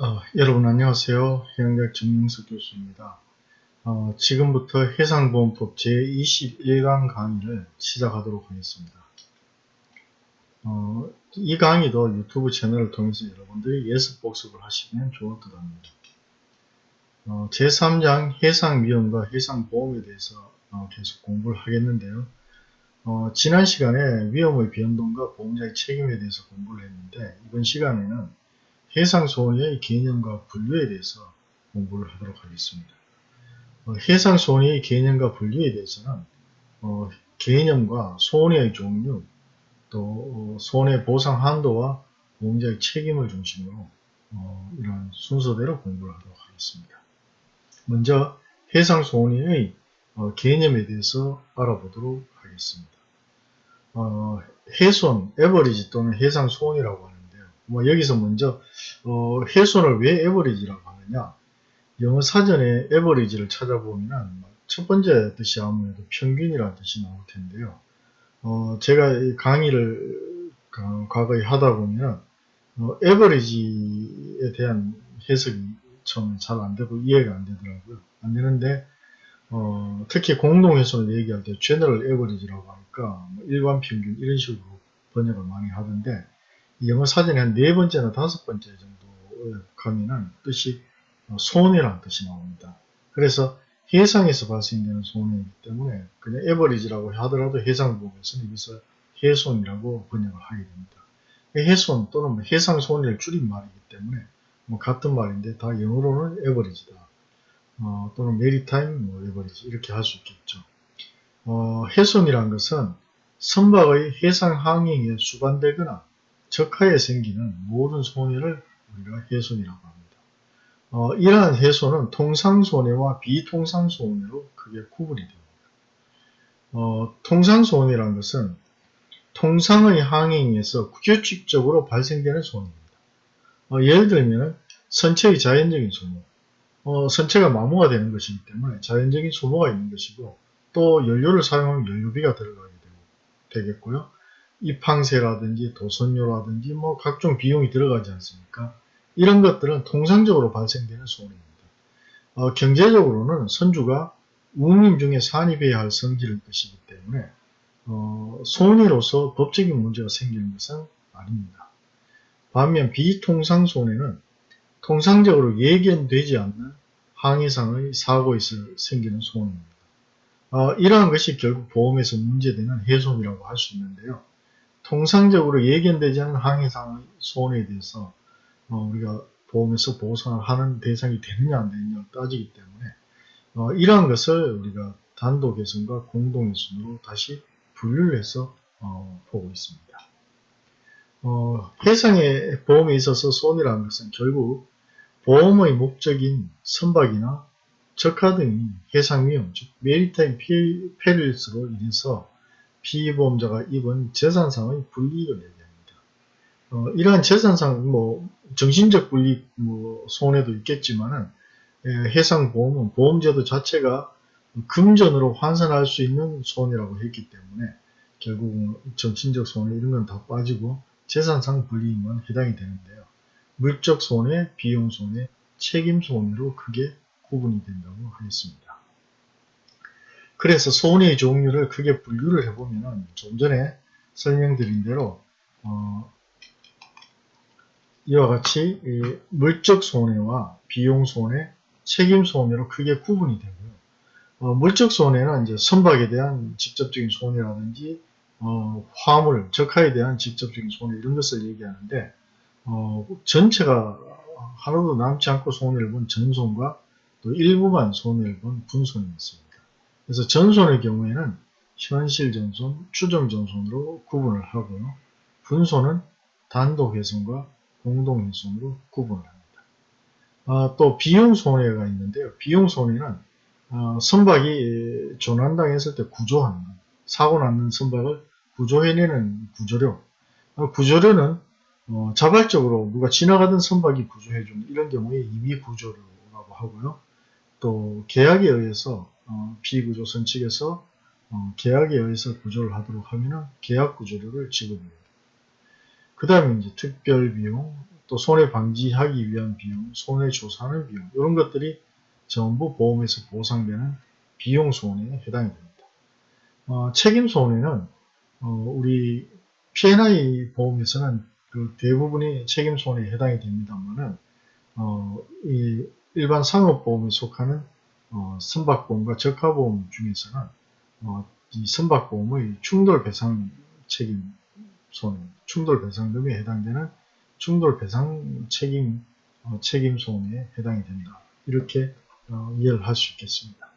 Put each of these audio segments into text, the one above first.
어, 여러분 안녕하세요. 해양대학 정명석 교수입니다. 어, 지금부터 해상보험법 제21강 강의를 시작하도록 하겠습니다. 어, 이 강의도 유튜브 채널을 통해서 여러분들이 예습 복습을 하시면 좋을 듯 합니다. 어, 제3장 해상위험과 해상보험에 대해서 어, 계속 공부를 하겠는데요. 어, 지난 시간에 위험의 변동과 보험자의 책임에 대해서 공부를 했는데 이번 시간에는 해상소원의 개념과 분류에 대해서 공부를 하도록 하겠습니다. 어, 해상소원의 개념과 분류에 대해서는 어, 개념과 소원의 종류, 또 어, 소원의 보상 한도와 보험자의 책임을 중심으로 어, 이런 순서대로 공부를 하도록 하겠습니다. 먼저 해상소원의 어, 개념에 대해서 알아보도록 하겠습니다. 어, 해손, 에버리지 또는 해상소원이라고 하는 뭐 여기서 먼저 어, 해손을 왜 에버리지라고 하느냐. 영어 사전에 에버리지를 찾아보면 첫 번째 뜻이 아무래도 평균이라는 뜻이 나올 텐데요. 어, 제가 강의를 과거에 하다 보면 어, 에버리지에 대한 해석이 처음에 잘 안되고 이해가 안되더라고요. 안 되는데 어, 특히 공동해손을 얘기할 때 제너럴 에버리지라고 하니까 뭐 일반 평균 이런 식으로 번역을 많이 하던데 영어 사전에 한 네 번째나 다섯 번째 정도 가면은 뜻이 어, 손해라는 뜻이 나옵니다. 그래서 해상에서 발생되는 손해이기 때문에 그냥 average라고 하더라도 해상보험에서는 여기서 해손이라고 번역을 하게 됩니다. 해손 또는 뭐 해상 손해를 줄인 말이기 때문에 뭐 같은 말인데 다 영어로는 average다. 어, 또는 maritime 뭐 average 이렇게 할 수 있겠죠. 어, 해손이란 것은 선박의 해상 항행에 수반되거나 적하에 생기는 모든 손해를 우리가 해손이라고 합니다. 어, 이러한 해손은 통상손해와 비통상손해로 크게 구분이 됩니다. 어, 통상손해란 것은 통상의 항행에서 규칙적으로 발생되는 손해입니다. 어, 예를 들면 선체의 자연적인 소모, 어, 선체가 마모가 되는 것이기 때문에 자연적인 소모가 있는 것이고 또 연료를 사용하면 연료비가 들어가게 되겠고요. 입항세라든지 도선료라든지 뭐 각종 비용이 들어가지 않습니까? 이런 것들은 통상적으로 발생되는 소원입니다. 어, 경제적으로는 선주가 운임 중에 산입해야 할 성질일 것이기 때문에 어, 손해로서 법적인 문제가 생기는 것은 아닙니다. 반면 비통상 손해는 통상적으로 예견되지 않는 항해상의 사고에서 생기는 손해입니다. 어, 이러한 것이 결국 보험에서 문제되는 해손이라고 할 수 있는데요. 통상적으로 예견되지 않은 항해상의 손해에 대해서 어, 우리가 보험에서 보상을 하는 대상이 되느냐 안 되느냐를 따지기 때문에 어, 이러한 것을 우리가 단독예손과 공동예손으로 다시 분류를 해서 어, 보고 있습니다. 어, 해상의 보험에 있어서 손해라는 것은 결국 보험의 목적인 선박이나 적하 등이 해상 위험, 즉 maritime perils로 인해서 피보험자가 입은 재산상의 불이익을 얘기합니다. 어, 이러한 재산상 뭐 정신적 불이익 뭐 손해도 있겠지만은 예, 해상보험은 보험제도 자체가 금전으로 환산할 수 있는 손해라고 했기 때문에 결국은 정신적 손해 이런 건 다 빠지고 재산상 불이익만 해당이 되는데요. 물적 손해, 비용 손해, 책임 손해로 크게 구분이 된다고 하겠습니다. 그래서 손해의 종류를 크게 분류를 해보면 좀 전에 설명드린 대로 어, 이와 같이 물적 손해와 비용 손해, 책임 손해로 크게 구분이 되고요. 어, 물적 손해는 이제 선박에 대한 직접적인 손해라든지 어, 화물, 적하에 대한 직접적인 손해 이런 것을 얘기하는데 어, 전체가 하나도 남지 않고 손해를 본 전손과 또 일부만 손해를 본 분손이 있습니다. 그래서 전손의 경우에는 현실 전손, 추정 전손으로 구분을 하고요. 분손은 단독 회손과 공동 회손으로 구분을 합니다. 아, 또 비용 손해가 있는데요. 비용 손해는 어, 선박이 조난당했을 때 구조하는 사고 났는 선박을 구조해내는 구조료 어, 구조료는 어, 자발적으로 누가 지나가던 선박이 구조해주는 이런 경우에 임의 구조료라고 하고요. 또 계약에 의해서 어, 비구조선 측에서 어, 계약에 의해서 구조를 하도록 하면 계약 구조료를 지급합니다. 그 다음에 이제 특별 비용, 또 손해 방지하기 위한 비용, 손해 조사하는 비용 이런 것들이 전부 보험에서 보상되는 비용 손해에 해당이 됩니다. 어, 책임 손해는 어, 우리 P&I 보험에서는 그 대부분이 책임 손해에 해당이 됩니다만은 어, 이 일반 상업 보험에 속하는 어, 선박보험과 적하보험 중에서는 어, 이 선박보험의 충돌배상 책임 손해, 충돌배상금에 해당되는 충돌배상 책임 어, 책임 손해에 해당이 된다. 이렇게 어, 이해를 할 수 있겠습니다.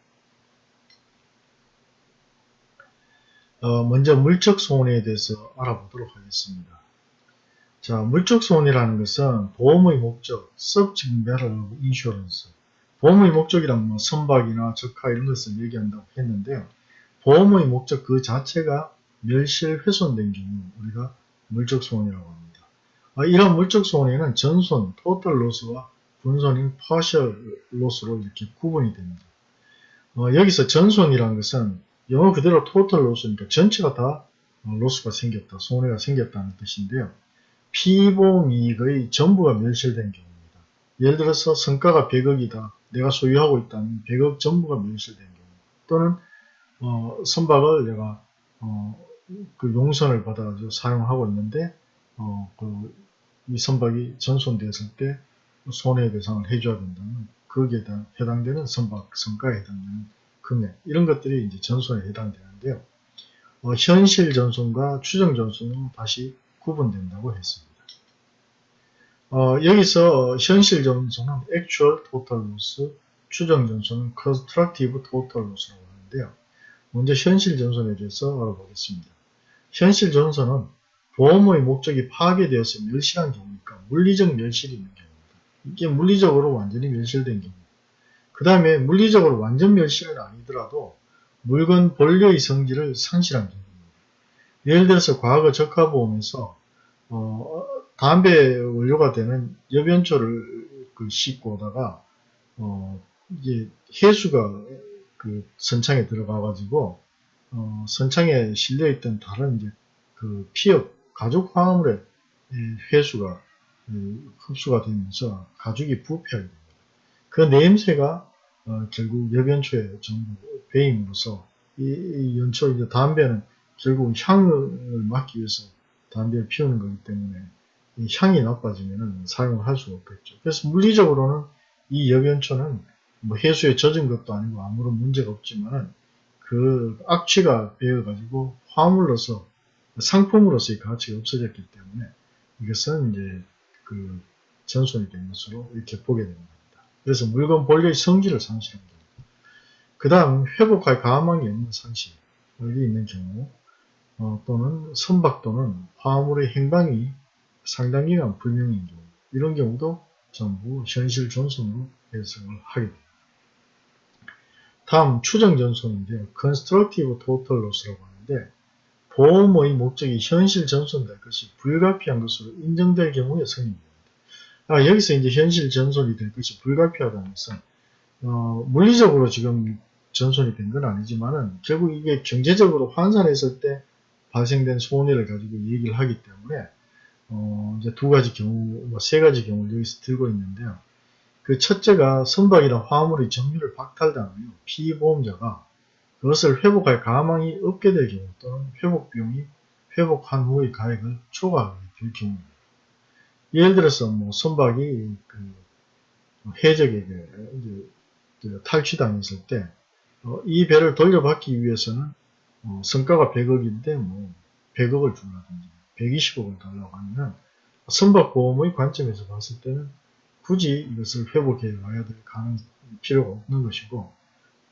어, 먼저 물적 손해에 대해서 알아보도록 하겠습니다. 자, 물적 손해라는 것은 보험의 목적, subject matter. 보험의 목적이란 뭐 선박이나 적화 이런 것을 얘기한다고 했는데요. 보험의 목적 그 자체가 멸실 훼손된 경우 우리가 물적 손해라고 합니다. 아, 이런 물적 손해는 전손, total loss와 분손인 partial loss로 이렇게 구분이 됩니다. 어, 여기서 전손이라는 것은 영어 그대로 total loss니까 전체가 다 로스가 생겼다, 손해가 생겼다는 뜻인데요. 피보험 이익의 전부가 멸실된 경우입니다. 예를 들어서 성과가 100억이다. 내가 소유하고 있다는 100억 전부가 멸실된 경우 또는 어, 선박을 내가 어, 그 용선을 받아가지고 사용하고 있는데 어, 그, 이 선박이 전손되었을 때 손해 배상을 해줘야 된다면 거기에 해당되는 선박 성과에 해당되는 금액 이런 것들이 이제 전손에 해당되는데요. 어, 현실 전손과 추정 전손은 다시 구분된다고 했습니다. 어, 여기서 현실 전손은 actual total loss, 추정 전손은 constructive total loss라고 하는데요. 먼저 현실 전손에 대해서 알아보겠습니다. 현실 전손은 보험의 목적이 파괴되어서 멸실한 경우니까 물리적 멸실이 있는 경우입니다. 이게 물리적으로 완전히 멸실된 경우. 그 다음에 물리적으로 완전 멸실은 아니더라도 물건 본래의 성질을 상실한 경우입니다. 예를 들어서 과거 적화보험에서 어, 담배 원료가 되는 여변초를 그 씻고 오다가 어, 이게 해수가 그 선창에 들어가 가지고 어, 선창에 실려있던 다른 이제 그 피업 가죽 화합물의 해수가 흡수가 되면서 가죽이 부패하게 됩니다. 그 냄새가 어, 결국 여변초에 전부 배임으로써 이, 이 연초 이제 담배는 결국 향을 막기 위해서 담배를 피우는 거기 때문에 이 향이 나빠지면 사용을 할 수가 없겠죠. 그래서 물리적으로는 이 여변초는 뭐 해수에 젖은 것도 아니고 아무런 문제가 없지만은 그 악취가 배어가지고 화물로서 상품으로서의 가치가 없어졌기 때문에 이것은 이제 그 전손이 된 것으로 이렇게 보게 됩니다. 그래서 물건 본래의 성질을 경우. 그 다음 회복할 가망이 없는 상실이 있는 경우 어, 또는 선박 또는 화물의 행방이 상당 기간 불명인 경우 이런 경우도 전부 현실 전손으로 해석을 하게 됩니다. 다음 추정 전손인데요. constructive total loss라고 하는데 보험의 목적이 현실 전손될 것이 불가피한 것으로 인정될 경우에 성립됩니다. 아, 여기서 이제 현실 전손이 될 것이 불가피하다는 것은 어, 물리적으로 지금 전손이 된 건 아니지만은 결국 이게 경제적으로 환산했을 때 발생된 손해를 가지고 얘기를 하기 때문에 어, 이제 두 가지 경우, 뭐 세 가지 경우를 여기서 들고 있는데요. 그 첫째가 선박이나 화물의 점유를 박탈당하며 피보험자가 그것을 회복할 가망이 없게 될 경우 또는 회복 비용이 회복한 후의 가액을 초과하게 될 경우입니다. 예를 들어서 뭐 선박이 그 해적에게 탈취당했을 때이 어, 배를 돌려받기 위해서는 어, 성과가 100억인데 뭐 100억을 주라든지 120억을 달라고 하면 선박보험의 관점에서 봤을 때는 굳이 이것을 회복해 와야 될 가능 필요가 없는 것이고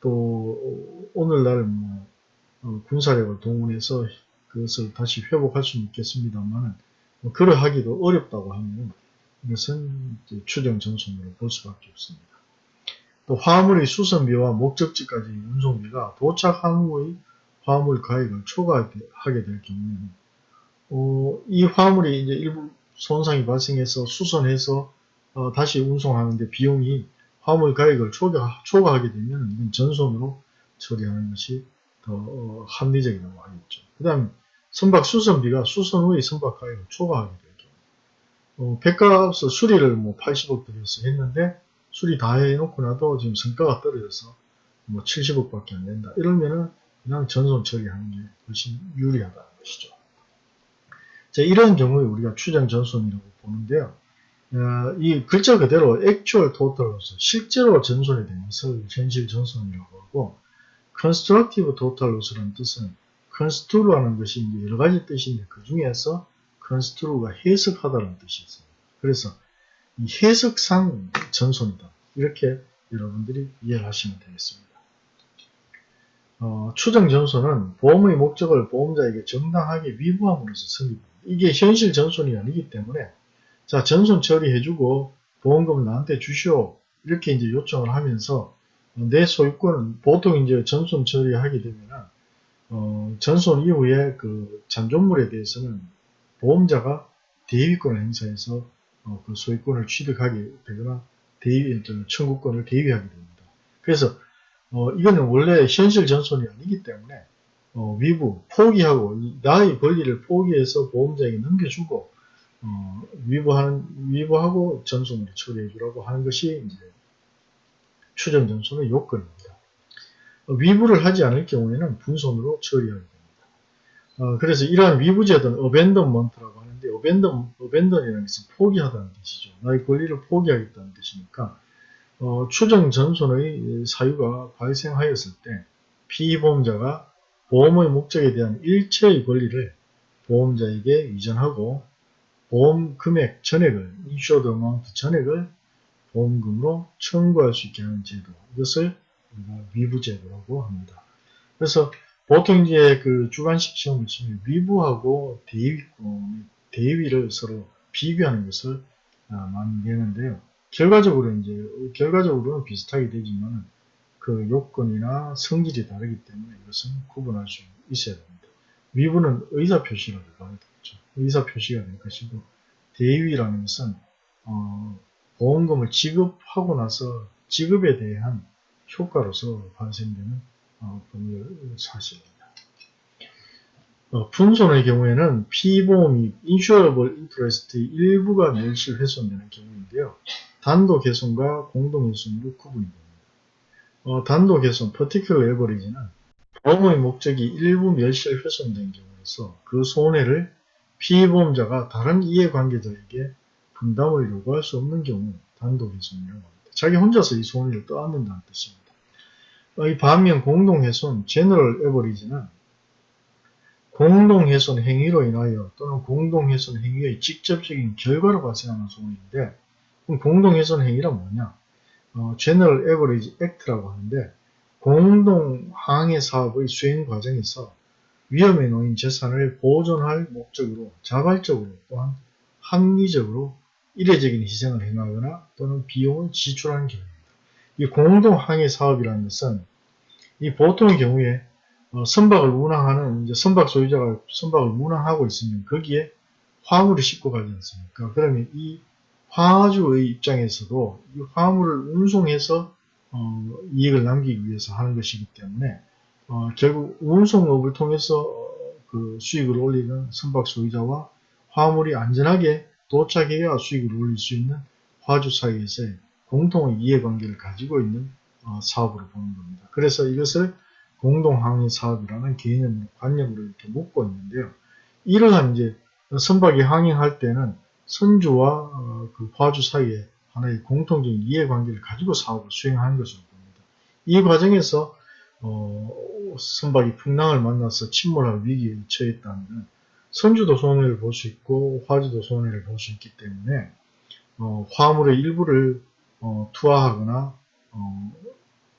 또 오늘날 뭐 어, 군사력을 동원해서 그것을 다시 회복할 수는 있겠습니다만 뭐 그러하기도 어렵다고 하면 이것은 추정 전선으로 볼 수밖에 없습니다. 또 화물의 수선비와 목적지까지 운송비가 도착한 후의 화물 가액을 초과하게 될 경우에는 어, 이 화물이 이제 일부 손상이 발생해서 수선해서 어, 다시 운송하는데 비용이 화물 가액을 초과, 초과하게 되면 이건 전손으로 처리하는 것이 더 어, 합리적이라고 하겠죠. 그 다음 선박 수선비가 수선 후에 선박 가액을 초과하게 될 어, 백값을 수리를 뭐 80억 들여서 했는데 수리 다 해놓고 나도 지금 성과가 떨어져서 뭐 70억밖에 안 된다. 이러면은 그냥 전손 처리하는 게 훨씬 유리하다는 것이죠. 자, 이런 경우에 우리가 추정 전손이라고 보는데요. 어, 이 글자 그대로 actual total로서 실제로 전손이 되는 것을 현실 전손이라고 하고 constructive total loss라는 뜻은 construe라는 것이 여러 가지 뜻인데 그 중에서 construe가 해석하다는 뜻이 있습니다. 그래서 이 해석상 전손이다. 이렇게 여러분들이 이해를 하시면 되겠습니다. 어, 추정 전손은 보험의 목적을 보험자에게 정당하게 위부함으로써 성립합니다. 이게 현실 전손이 아니기 때문에 자 전손 처리해주고 보험금을 나한테 주시오 이렇게 이제 요청을 하면서 내 소유권은 보통 이제 전손 처리하게 되면은 어, 전손 이후에 그 잔존물에 대해서는 보험자가 대위권을 행사해서 어, 그 소유권을 취득하게 되거나 대위 청구권을 대위하게 됩니다. 그래서 어, 이거는 원래 현실 전손이 아니기 때문에 어, 위부 포기하고 나의 권리를 포기해서 보험자에게 넘겨주고 어, 위부하는 위부하고 전손으로 처리해 주라고 하는 것이 이제 추정 전손의 요건입니다. 어, 위부를 하지 않을 경우에는 분손으로 처리하게 됩니다. 어, 그래서 이러한 위부 제도는 어벤던먼트라고 하는데 어벤던 어벤던이라는 것은 포기하다는 뜻이죠. 나의 권리를 포기하겠다는 뜻이니까 어, 추정 전손의 사유가 발생하였을 때 피보험자가 보험의 목적에 대한 일체의 권리를 보험자에게 이전하고 보험 금액 전액을 insured amount 전액을 보험금으로 청구할 수 있게 하는 제도 이것을 우리가 위부제도라고 합니다. 그래서 보통 이제 그 주관식 시험을 치면 위부하고 대위권 대위를 서로 비교하는 것을 아, 많이 내는데요. 결과적으로 이제 결과적으로는 비슷하게 되지만 그 요건이나 성질이 다르기 때문에 이것은 구분할 수 있어야 됩니다. 위부는 의사표시라고 하겠죠. 의사표시가 될 것이고 대위라는 것은 어, 보험금을 지급하고 나서 지급에 대한 효과로서 발생되는 어, 법률 사실입니다. 어, 분손의 경우에는 피보험이 insurable interest의 일부가 멸실 훼손되는 경우인데요. 단독 훼손과 공동 훼손으로 구분이 됩니다. 어, 단독 훼손, particular average는 보험의 목적이 일부 멸실 훼손된 경우에서 그 손해를 피보험자가 다른 이해관계자에게 분담을 요구할 수 없는 경우 단독 훼손이라고 합니다. 자기 혼자서 이 손해를 떠안는다는 뜻입니다. 어, 이 반면 공동훼손, general average는 공동훼손 행위로 인하여 또는 공동훼손 행위의 직접적인 결과로 발생하는 손해인데 그럼 공동훼손 행위란 뭐냐? 어, General Average Act라고 하는데 공동 항해 사업의 수행 과정에서 위험에 놓인 재산을 보존할 목적으로 자발적으로 또한 합리적으로 이례적인 희생을 행하거나 또는 비용을 지출하는 경우입니다. 이 공동 항해 사업이라는 것은 이 보통의 경우에 어, 선박을 운항하는 이제 선박 소유자가 선박을 운항하고 있으면 거기에 화물을 싣고 가지 않습니까? 그러면 이 화주의 입장에서도 이 화물을 운송해서 어, 이익을 남기기 위해서 하는 것이기 때문에 어, 결국 운송업을 통해서 어, 그 수익을 올리는 선박 소유자와 화물이 안전하게 도착해야 수익을 올릴 수 있는 화주 사이에서의 공통의 이해관계를 가지고 있는 어, 사업으로 보는 겁니다. 그래서 이것을 공동항해 사업이라는 개념, 관념으로 이렇게 묶고 있는데요. 이러한 이제 선박이 항행할 때는 선주와 어, 그 화주 사이에 하나의 공통적인 이해관계를 가지고 사업을 수행하는 것으로 봅니다. 이 과정에서 어, 선박이 풍랑을 만나서 침몰할 위기에 처했다면 선주도 손해를 볼 수 있고 화주도 손해를 볼 수 있기 때문에 어, 화물의 일부를 어, 투하하거나 어,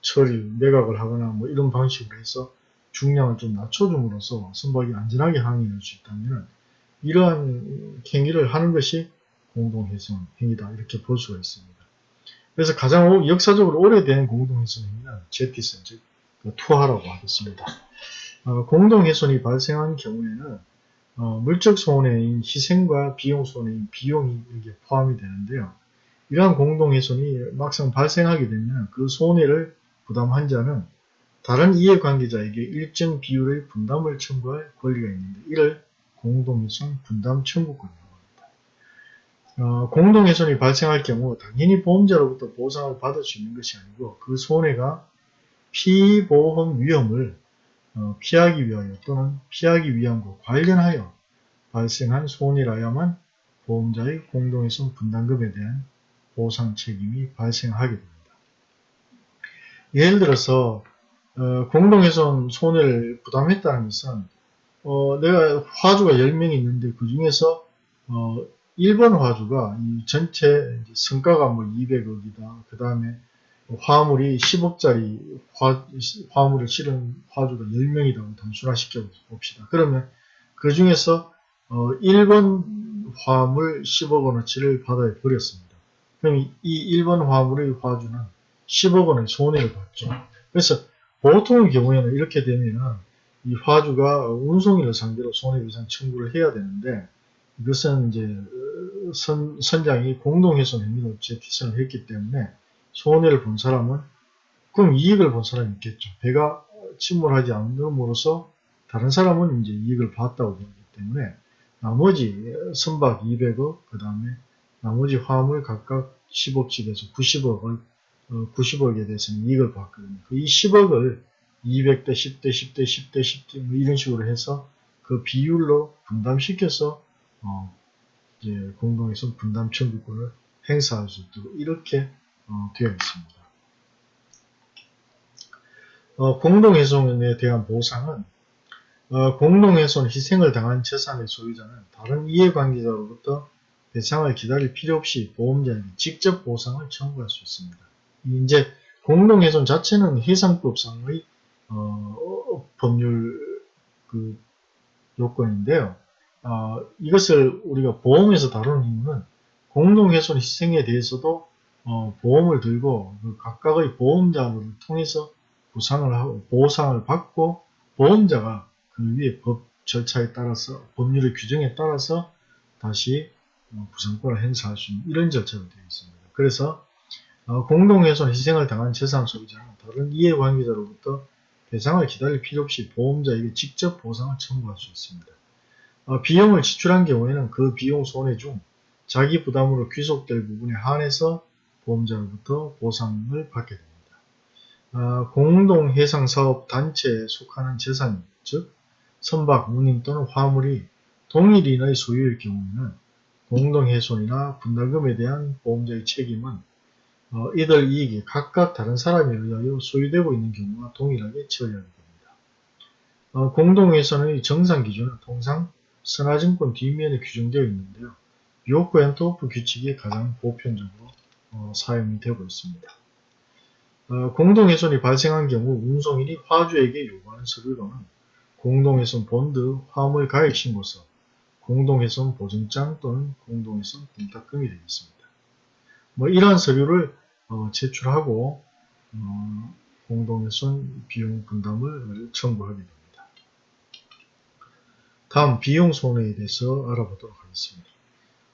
처리, 매각을 하거나 뭐 이런 방식으로 해서 중량을 좀 낮춰줌으로써 선박이 안전하게 항행할 수 있다면 이러한 행위를 하는 것이 공동훼손 행위다 이렇게 볼 수가 있습니다. 그래서 가장 역사적으로 오래된 공동훼손 행위는 제티슨 즉그 투하라고 하겠습니다. 어, 공동훼손이 발생한 경우에는 어, 물적 손해인 희생과 비용 손해인 비용이 여기에 포함이 되는데요. 이러한 공동훼손이 막상 발생하게 되면 그 손해를 부담한 자는 다른 이해관계자에게 일정 비율의 분담을 청구할 권리가 있는데 이를 공동훼손 분담 청구권이라고 합니다. 어, 공동훼손이 발생할 경우 당연히 보험자로부터 보상을 받을 수 있는 것이 아니고 그 손해가 피보험 위험을 어, 피하기 위하여 또는 피하기 위함과 관련하여 발생한 손해라야만 보험자의 공동훼손 분담금에 대한 보상 책임이 발생하게 됩니다. 예를 들어서 어, 공동훼손 손해를 부담했다는 것은 어, 내가 화주가 10명이 있는데 그 중에서 어, 1번 화주가 이 전체 성과가 뭐 200억이다. 그 다음에 화물이 10억짜리 화, 화물을 실은 화주가 10명이라고 단순화시켜 봅시다. 그러면 그 중에서 어, 1번 화물 10억 원어치를 바다에 버렸습니다. 그럼 이 1번 화물의 화주는 10억 원의 손해를 봤죠. 그래서 보통의 경우에는 이렇게 되면은 이 화주가 운송인을 상대로 손해배상 청구를 해야 되는데 이것은 이제 선, 선장이 공동훼손 행위로 재피선을 했기 때문에 손해를 본 사람은 그럼 이익을 본 사람이 있겠죠. 배가 침몰하지 않음으로써 다른 사람은 이제 이익을 봤다고 보기 때문에 나머지 선박 200억 그 다음에 나머지 화물 각각 10억씩에서 90억을 90억에 대해서는 이익을 봤거든요. 그이 10억을 200대 10대 10대 10대 10대 뭐 이런 식으로 해서 그 비율로 분담시켜서 어 이제 공동훼손 분담 청구권을 행사할 수 있도록 이렇게 어 되어 있습니다. 어 공동훼손에 대한 보상은 어 공동훼손 희생을 당한 재산의 소유자는 다른 이해관계자로부터 배상을 기다릴 필요 없이 보험자에게 직접 보상을 청구할 수 있습니다. 이제 공동훼손 자체는 해상법상의 어, 법률 그 요건인데요. 어, 이것을 우리가 보험에서 다루는 이유는 공동훼손 희생에 대해서도 어, 보험을 들고 그 각각의 보험자를 통해서 보상을 하고 보상을 받고 보험자가 그 위에 법 절차에 따라서 법률의 규정에 따라서 다시 어, 부상권을 행사할 수 있는 이런 절차가 되어 있습니다. 그래서 어, 공동훼손 희생을 당한 재산 소유자는 다른 이해관계자로부터 배상을 기다릴 필요 없이 보험자에게 직접 보상을 청구할 수 있습니다. 어, 비용을 지출한 경우에는 그 비용 손해 중 자기 부담으로 귀속될 부분에 한해서 보험자로부터 보상을 받게 됩니다. 어, 공동해상사업 단체에 속하는 재산, 즉 선박, 운임 또는 화물이 동일인의 소유일 경우에는 공동훼손이나 분담금에 대한 보험자의 책임은 어, 이들 이익이 각각 다른 사람에 의하여 소유되고 있는 경우와 동일하게 처리하게 됩니다. 어, 공동해손의 정산 기준은 통상 선하증권 뒷면에 규정되어 있는데요. York Antwerp 규칙이 가장 보편적으로 어, 사용이 되고 있습니다. 어, 공동해손이 발생한 경우 운송인이 화주에게 요구하는 서류로는 공동훼손 본드, 화물 가액 신고서, 공동해손 보증장 또는 공동해손 공탁금이 되겠습니다. 뭐 이러한 서류를 어, 제출하고 어, 공동훼손 비용 분담을 청구하게 됩니다. 다음 비용 손해에 대해서 알아보도록 하겠습니다.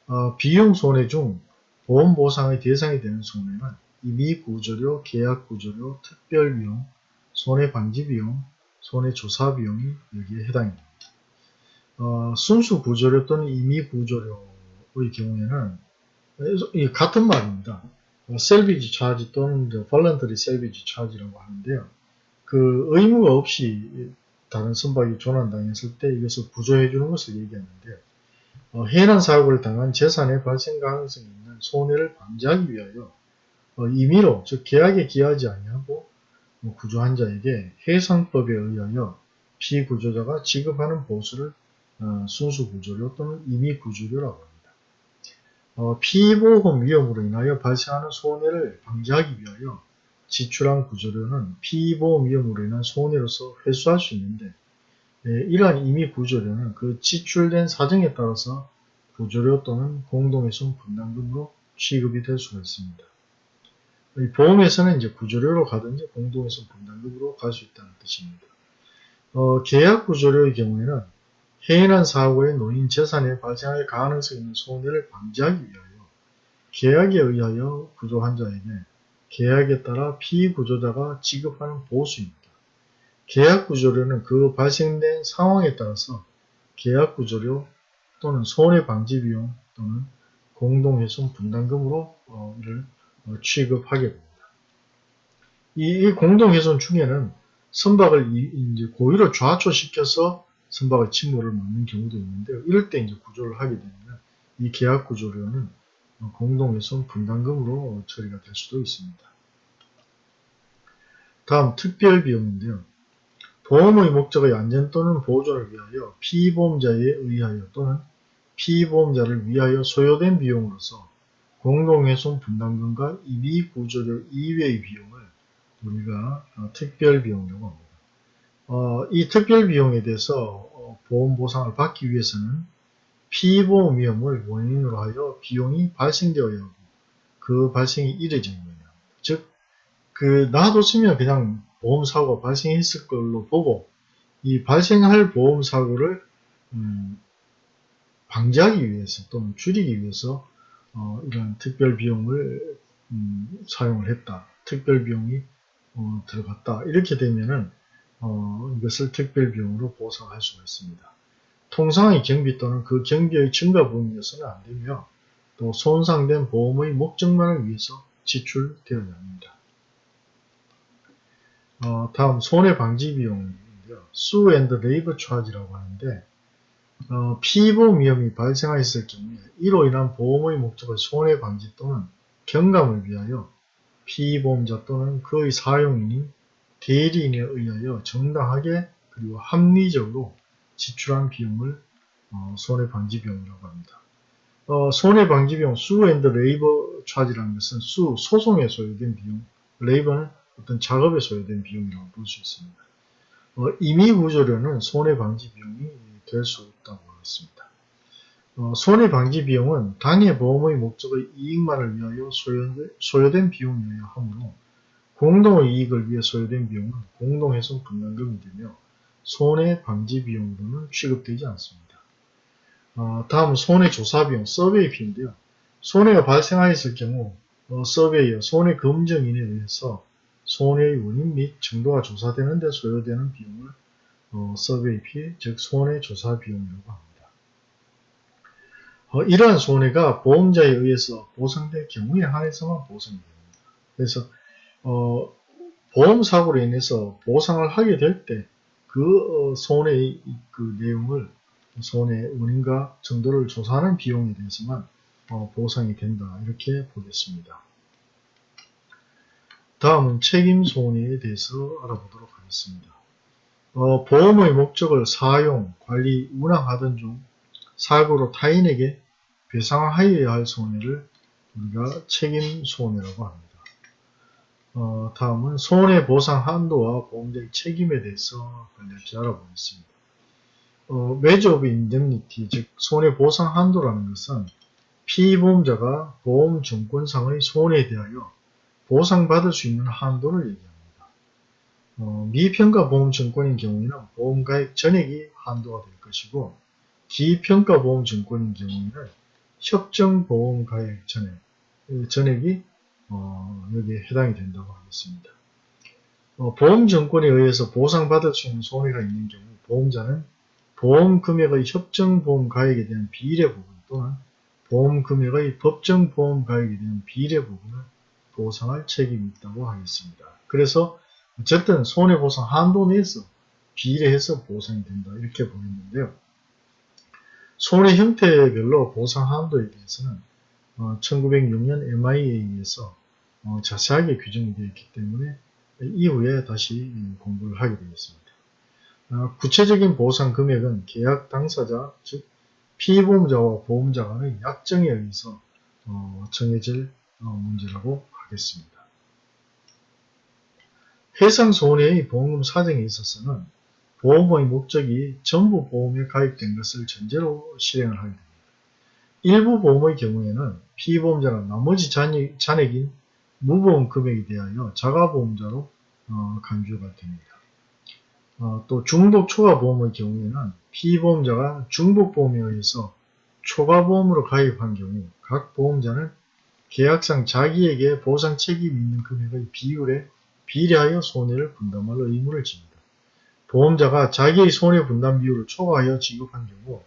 어, 비용 손해 중 보험 보상의 대상이 되는 손해는 이미 구조료, 계약 구조료, 특별 비용, 손해 방지 비용, 손해 조사 비용이 여기에 해당이 됩니다. 어, 순수 구조료 또는 임의 구조료의 경우에는 같은 말입니다. 셀비지 차지 또는 펄런터리 셀비지 차지라고 하는데요. 그 의무가 없이 다른 선박이 조난당했을 때 이것을 부조해 주는 것을 얘기하는데 어, 해난 사고를 당한 재산의 발생 가능성이 있는 손해를 방지하기 위하여 어, 임의로 즉 계약에 기하지 아니하고 뭐 구조한 자에게 해상법에 의하여 피구조자가 지급하는 보수를 어, 순수구조료 또는 임의구조료라고 합니다. 어, 피보험 위험으로 인하여 발생하는 손해를 방지하기 위하여 지출한 구조료는 피보험 위험으로 인한 손해로서 회수할 수 있는데 예, 이러한 임의 구조료는 그 지출된 사정에 따라서 구조료 또는 공동훼손 분담금으로 취급이 될 수가 있습니다. 보험에서는 이제 구조료로 가든지 공동훼손 분담금으로 갈 수 있다는 뜻입니다. 어, 계약 구조료의 경우에는 해인한 사고에 노인 재산에 발생할 가능성이 있는 손해를 방지하기 위하여 계약에 의하여 구조 환자에게 계약에 따라 피구조자가 지급하는 보수입니다. 계약 구조료는 그 발생된 상황에 따라서 계약 구조료 또는 손해 방지 비용 또는 공동훼손 분담금으로 어, 이를 어, 취급하게 됩니다. 이, 이 공동훼손 중에는 선박을 이, 고의로 좌초시켜서 선박의 침몰을 막는 경우도 있는데요. 이럴 때 이제 구조를 하게 되면 이 계약 구조료는 공동훼손 분담금으로 처리가 될 수도 있습니다. 다음 특별 비용인데요. 보험의 목적의 안전 또는 보존을 위하여 피보험자에 의하여 또는 피보험자를 위하여 소요된 비용으로서 공동훼손 분담금과 이비구조료 이외의 비용을 우리가 어, 특별비용이라고 합니다. 어, 이 특별 비용에 대해서 어, 보험 보상을 받기 위해서는 피보험 위험을 원인으로 하여 비용이 발생되어야 하고 그 발생이 이래져야 합니다. 즉, 그 놔뒀으면 그냥 보험사고가 발생했을 걸로 보고 이 발생할 보험사고를 음, 방지하기 위해서 또는 줄이기 위해서 어, 이런 특별 비용을 음, 사용을 했다. 특별 비용이 어, 들어갔다. 이렇게 되면은 어, 이것을 특별비용으로 보상할 수가 있습니다. 통상의 경비 또는 그 경비의 증가 부분이어서는 안 되며 또 손상된 보험의 목적만을 위해서 지출되어야 합니다. 어, 다음 손해방지 비용인데요. sue and labor charge라고 하는데 어, 피보험 위험이 발생하였을 경우에 이로 인한 보험의 목적의 손해방지 또는 경감을 위하여 피보험자 또는 그의 사용인이나 대리인에 의하여 정당하게 그리고 합리적으로 지출한 비용을 어, 손해방지비용이라고 합니다. 어, 손해방지비용 sue and labor 차지라는 것은 수 소송에 소요된 비용, 레이버는 어떤 작업에 소요된 비용이라고 볼 수 있습니다. 어, 임의 구조료는 손해방지 비용이 될 수 있다고 하겠습니다. 어, 손해방지 비용은 당해 보험의 목적의 이익만을 위하여 소요, 된 비용이어야 하므로 공동의 이익을 위해 소요된 비용은 공동훼손 분담금이 되며 손해방지비용으로는 취급되지 않습니다. 어, 다음 손해조사비용, 서베이피인데요. 손해가 발생하였을 경우 어, 서베이어, 손해검증인에 의해서 손해의 원인 및 정도가 조사되는 데 소요되는 비용을 어, 서베이 피, 즉 손해조사 비용이라고 합니다. 어, 이러한 손해가 보험자에 의해서 보상될 경우에 한해서만 보상이 됩니다. 그래서 어, 보험사고로 인해서 보상을 하게 될 때그 어, 손해의 그 내용을 손해 원인과 정도를 조사하는 비용에 대해서만 어, 보상이 된다 이렇게 보겠습니다. 다음은 책임 손해에 대해서 알아보도록 하겠습니다. 어, 보험의 목적을 사용, 관리, 운항하던 중 사고로 타인에게 배상하여야 할 손해를 우리가 책임 손해라고 합니다. 어, 다음은 손해보상 한도와 보험자의 책임에 대해서 간략히 알아보겠습니다. 어, of indemnity, 즉 손해보상 한도라는 것은 피보험자가 보험증권상의 손해에 대하여 보상받을 수 있는 한도를 얘기합니다. 어, 미평가 보험증권인 경우에는 보험가액 전액이 한도가 될 것이고 기평가 보험증권인 경우에는 협정보험가액 전액, 전액이 어, 여기에 해당이 된다고 하겠습니다. 어, 보험증권에 의해서 보상받을 수 있는 손해가 있는 경우 보험자는 보험금액의 협정보험 가액에 대한 비례 부분 또는 보험금액의 법정보험 가액에 대한 비례 부분을 보상할 책임이 있다고 하겠습니다. 그래서 어쨌든 손해보상 한도 내에서 비례해서 보상이 된다 이렇게 보이는데요. 손해 형태별로 보상 한도에 대해서는 어, 1906년 MIA에서 어, 자세하게 규정이 되어 있기 때문에 이후에 다시 공부를 하게 되겠습니다. 어, 구체적인 보상 금액은 계약 당사자, 즉 피보험자와 보험자 간의 약정에 의해서 어, 정해질 어, 문제라고 하겠습니다. 해상 손해의 보험금 사정에 있어서는 보험의 목적이 전부 보험에 가입된 것을 전제로 실행을 하게 됩니다. 일부 보험의 경우에는 피보험자가 나머지 잔액, 잔액인 무보험 금액에 대하여 자가보험자로 어, 간주가 됩니다. 어, 또 중복 초과보험의 경우에는 피보험자가 중복보험에 의해서 초과보험으로 가입한 경우 각 보험자는 계약상 자기에게 보상 책임이 있는 금액의 비율에 비례하여 손해를 분담할 의무를 집니다. 보험자가 자기의 손해 분담 비율을 초과하여 지급한 경우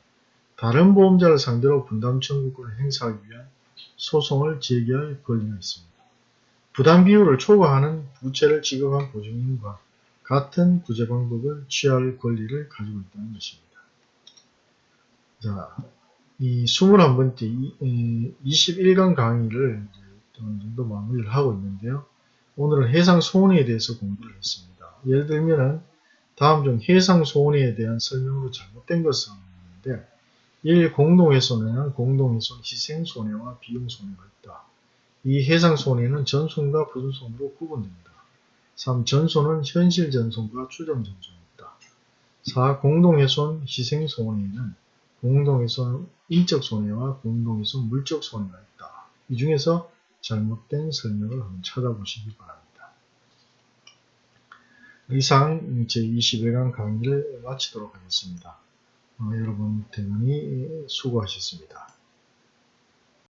다른 보험자를 상대로 분담 청구권을 행사하기 위한 소송을 제기할 권리가 있습니다. 부담 비율을 초과하는 부채를 지급한 보증인과 같은 구제 방법을 취할 권리를 가지고 있다는 것입니다. 자, 이 21번째 21강 강의를 어느 정도 마무리를 하고 있는데요. 오늘은 해상 소원에 대해서 공부를 했습니다. 예를 들면은 다음 중 해상 소원에 대한 설명으로 잘못된 것은 있는데 1. 공동훼손에는 공동훼손 희생손해와 비용손해가 있다. 2. 해상손해는 전손과 부전손으로 구분됩니다. 3. 전손은 현실 전손과 추정 전손이 있다. 4. 공동훼손 희생손해는 공동훼손 인적 손해와 공동훼손 물적 손해가 있다. 이 중에서 잘못된 설명을 한번 찾아보시기 바랍니다. 이상 제21강 강의를 마치도록 하겠습니다. 어, 여러분 대단히 수고하셨습니다.